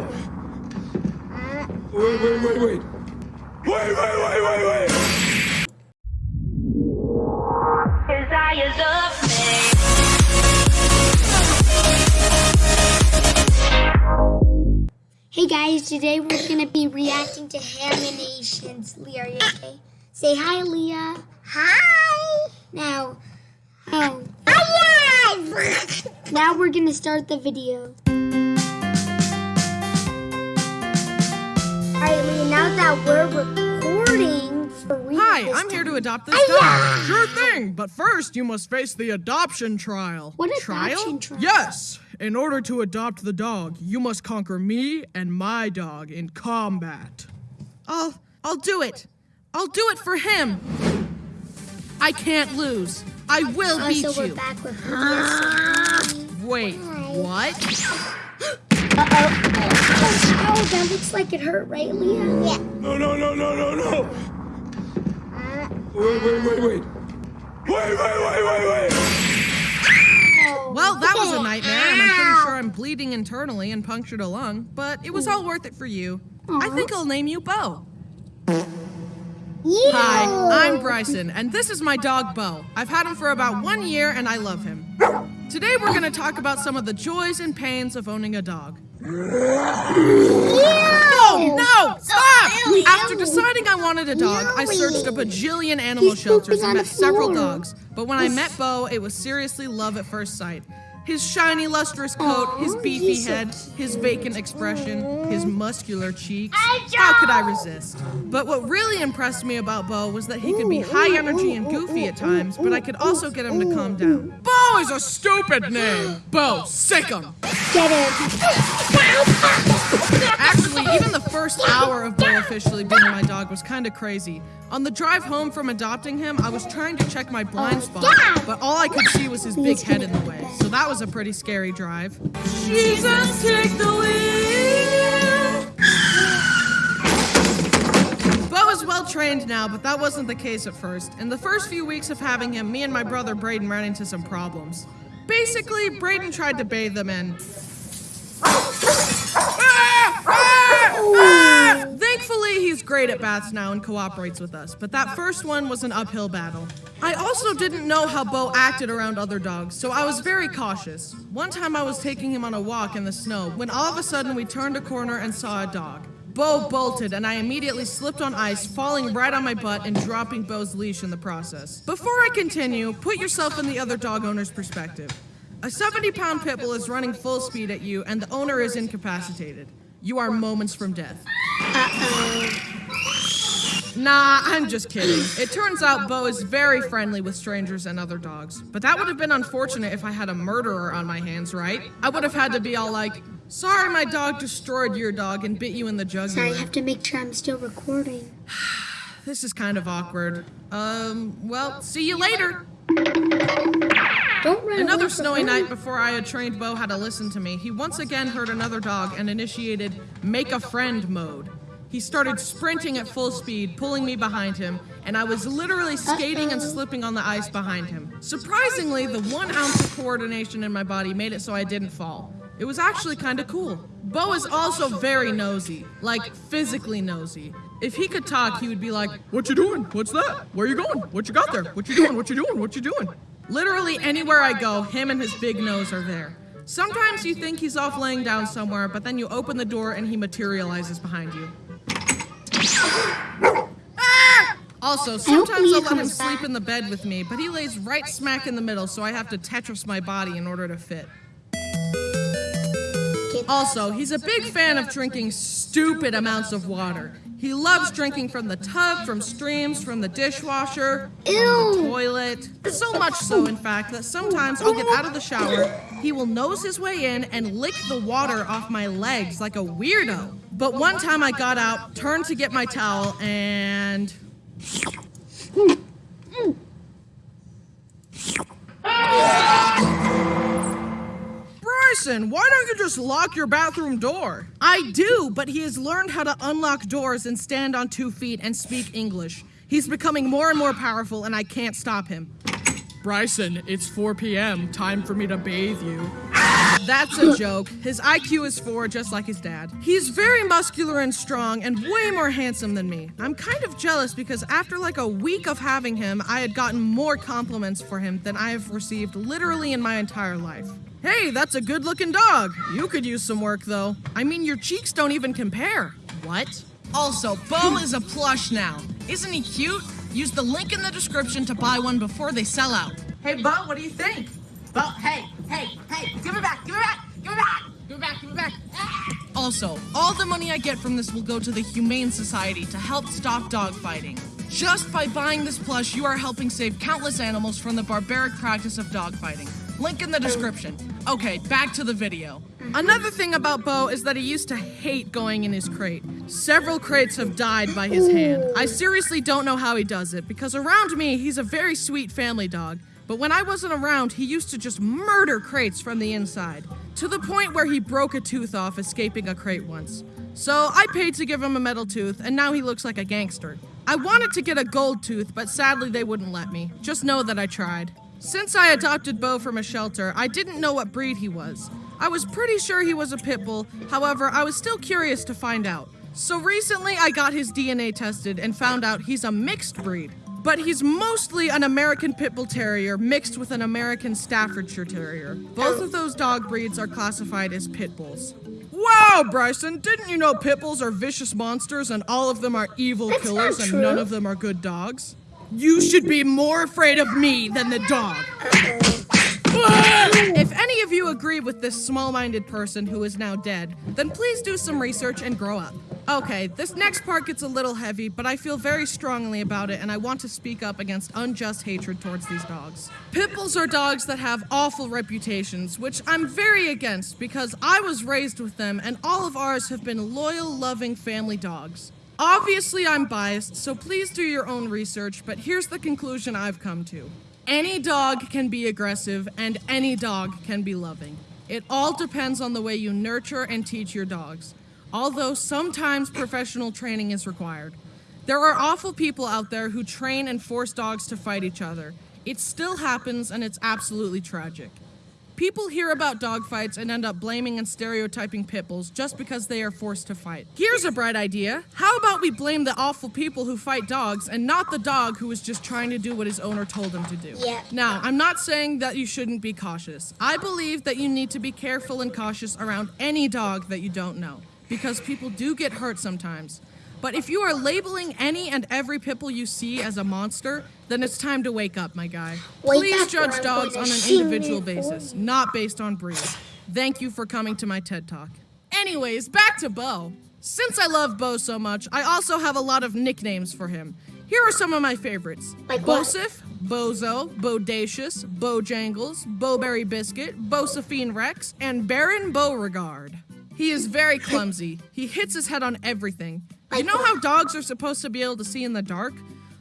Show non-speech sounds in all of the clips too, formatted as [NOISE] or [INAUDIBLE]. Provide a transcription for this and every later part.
no! Wait, wait, wait, wait. Wait, wait, wait, wait, wait! Desires of me. Hey guys, today we're gonna be reacting to Haminations. Leah, are you okay? Say hi, Leah. Hi. Now, oh. Hi. [LAUGHS] now we're gonna start the video. Alright, Leah, now that we're recording. Hi, I'm here to adopt this dog. Sure thing, but first you must face the adoption trial. What trial? adoption trial? Yes. In order to adopt the dog, you must conquer me and my dog in combat. I'll I'll do it. I'll do it for him. I can't lose. I will beat so we're you. back with Leah. Wait, what? [GASPS] Oh, that looks like it hurt, right, Leah? Yeah. No, no, no, no, no, no! Uh, wait, wait, wait, wait! Wait, wait, wait, wait, wait! Oh, well, that was a nightmare, and I'm pretty sure I'm bleeding internally and punctured a lung, but it was all worth it for you. I think I'll name you Bo. Hi, I'm Bryson, and this is my dog Bo. I've had him for about one year, and I love him. Today, we're going to talk about some of the joys and pains of owning a dog. No, no, stop! After deciding I wanted a dog, I searched a bajillion animal He's shelters and met several dogs. But when I met Bo, it was seriously love at first sight. His shiny, lustrous coat, his beefy so head, his vacant expression, his muscular cheeks. How could I resist? But what really impressed me about Bo was that he could be high energy and goofy at times, but I could also get him to calm down. Bo is a stupid name! Bo, sic him! Get him. Actually, even the first hour of Bo officially being my dog was kind of crazy. On the drive home from adopting him, I was trying to check my blind spot, but all I could see was his big head in the way. So that was a pretty scary drive. Jesus, take the wheel! Trained now, but that wasn't the case at first. In the first few weeks of having him, me and my brother Braden ran into some problems. Basically, Braden tried to bathe them in Thankfully, he's great at baths now and cooperates with us, but that first one was an uphill battle. I also didn't know how Bo acted around other dogs, so I was very cautious. One time I was taking him on a walk in the snow when all of a sudden we turned a corner and saw a dog. Bo bolted, and I immediately slipped on ice, falling right on my butt and dropping Bo's leash in the process. Before I continue, put yourself in the other dog owner's perspective. A 70 pound pit bull is running full speed at you, and the owner is incapacitated. You are moments from death. Nah, I'm just kidding. It turns out Bo is very friendly with strangers and other dogs. But that would have been unfortunate if I had a murderer on my hands, right? I would have had to be all like, sorry, my dog destroyed your dog and bit you in the jugular. Sorry, I have to make sure I'm still recording. [SIGHS] This is kind of awkward. Um, well, see you later. Don't run Another snowy night before I had trained Bo how to listen to me, he once again heard another dog and initiated make a friend mode. He started sprinting at full speed, pulling me behind him, and I was literally skating and slipping on the ice behind him. Surprisingly, the one ounce of coordination in my body made it so I didn't fall. It was actually kind of cool. Bo is also very nosy, like physically nosy. If he could talk, he would be like, What you doing? What's that? Where you going? What you got there? What you doing? What you doing? What you doing? Literally anywhere I go, him and his big nose are there. Sometimes you think he's off laying down somewhere, but then you open the door and he materializes behind you. Ah! Also, sometimes I'll let him sleep in the bed with me, but he lays right smack in the middle, so I have to Tetris my body in order to fit. Also, he's a big fan of drinking stupid amounts of water. He loves drinking from the tub, from streams, from the dishwasher, from the toilet. So much so, in fact, that sometimes I'll get out of the shower, he will nose his way in and lick the water off my legs like a weirdo. But one time I got out, turned to get my towel, and. Bryson, why don't you just lock your bathroom door? I do, but he has learned how to unlock doors and stand on two feet and speak English. He's becoming more and more powerful, and I can't stop him. Bryson, it's 4 p.m. Time for me to bathe you. That's a joke. His IQ is four, just like his dad. He's very muscular and strong and way more handsome than me. I'm kind of jealous because after like a week of having him, I had gotten more compliments for him than I have received literally in my entire life. Hey, that's a good looking dog. You could use some work though. I mean, your cheeks don't even compare. What? Also, Bo is a plush now. Isn't he cute? Use the link in the description to buy one before they sell out. Hey, Bo, what do you think? Bo, hey, hey, hey, give it back, give it back, give it back, give it back, give it back. Ah! Also, all the money I get from this will go to the Humane Society to help stop dog fighting. Just by buying this plush, you are helping save countless animals from the barbaric practice of dog fighting. Link in the description. Okay, back to the video. Another thing about Bo is that he used to hate going in his crate. Several crates have died by his hand. I seriously don't know how he does it because around me, he's a very sweet family dog. But when I wasn't around, he used to just murder crates from the inside, to the point where he broke a tooth off escaping a crate once. So I paid to give him a metal tooth, and now he looks like a gangster. I wanted to get a gold tooth, but sadly they wouldn't let me. Just know that I tried. Since I adopted Bo from a shelter, I didn't know what breed he was. I was pretty sure he was a pit bull, however, I was still curious to find out. So recently, I got his DNA tested and found out he's a mixed breed. But he's mostly an American Pit Bull Terrier mixed with an American Staffordshire Terrier. Both of those dog breeds are classified as pit bulls. Wow, Bryson, didn't you know pit bulls are vicious monsters and all of them are evil That's killers and none of them are good dogs? You should be more afraid of me than the dog. If any of you agree with this small minded person who is now dead, then please do some research and grow up. Okay, this next part gets a little heavy, but I feel very strongly about it and I want to speak up against unjust hatred towards these dogs. Pit bulls are dogs that have awful reputations, which I'm very against because I was raised with them and all of ours have been loyal, loving family dogs. Obviously, I'm biased, so please do your own research, but here's the conclusion I've come to. Any dog can be aggressive, and any dog can be loving. It all depends on the way you nurture and teach your dogs, although sometimes professional training is required. There are awful people out there who train and force dogs to fight each other. It still happens, and it's absolutely tragic. People hear about dogfights and end up blaming and stereotyping pit bulls just because they are forced to fight. Here's a bright idea. How about we blame the awful people who fight dogs and not the dog who is just trying to do what his owner told him to do? Yeah. Now, I'm not saying that you shouldn't be cautious. I believe that you need to be careful and cautious around any dog that you don't know because people do get hurt sometimes. But if you are labeling any and every bull you see as a monster, then it's time to wake up, my guy. Wake Please judge dogs on an individual basis, not based on breed. Thank you for coming to my TED Talk. Anyways, back to Bo. Since I love Bo so much, I also have a lot of nicknames for him. Here are some of my favorites. Like? Bosif, Bozo, Bodacious, Bojangles, Bowberry Biscuit, Bosephine Rex, and Baron Beauregard. He is very clumsy. He hits his head on everything. You know how dogs are supposed to be able to see in the dark?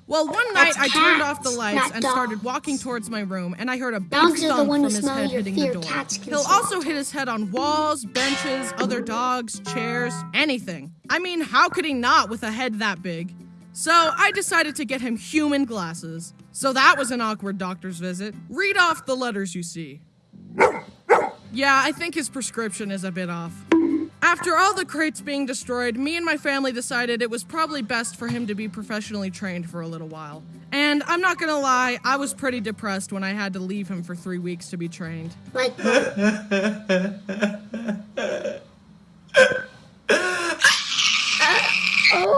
Well, one night I turned off the lights and started walking towards my room, and I heard a big Dogs thump from his head hitting fear. the door. He'll smell also hit his head on walls, benches, other dogs, chairs, anything. I mean, how could he not with a head that big? So I decided to get him human glasses. So that was an awkward doctor's visit. Read off the letters you see. Yeah, I think his prescription is a bit off. After all the crates being destroyed, me and my family decided it was probably best for him to be professionally trained for a little while. And I'm not gonna lie, I was pretty depressed when I had to leave him for three weeks to be trained. Like, [LAUGHS]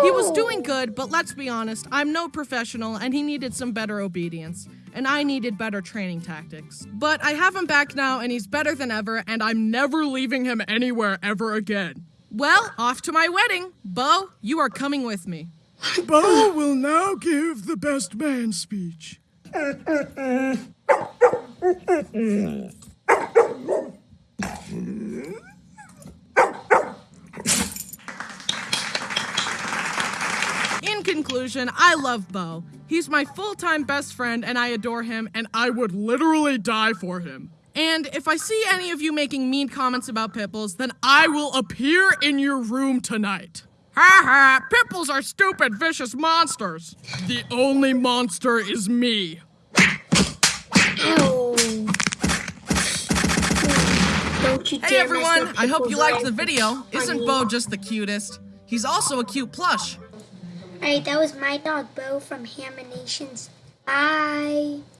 He was doing good, but let's be honest, I'm no professional and he needed some better obedience. And I needed better training tactics. But I have him back now and he's better than ever, and I'm never leaving him anywhere ever again. Well, off to my wedding. Bo, you are coming with me. Bo will now give the best man speech. In conclusion, I love Bo. He's my full-time best friend, and I adore him, and I would literally die for him. And if I see any of you making mean comments about Pipples, then I will appear in your room tonight. Ha ha! Pipples are stupid, vicious monsters! The only monster is me. Hey everyone, I hope you liked the video. Isn't Bo just the cutest? He's also a cute plush. Alright, that was my dog Bo from Haminations. Bye.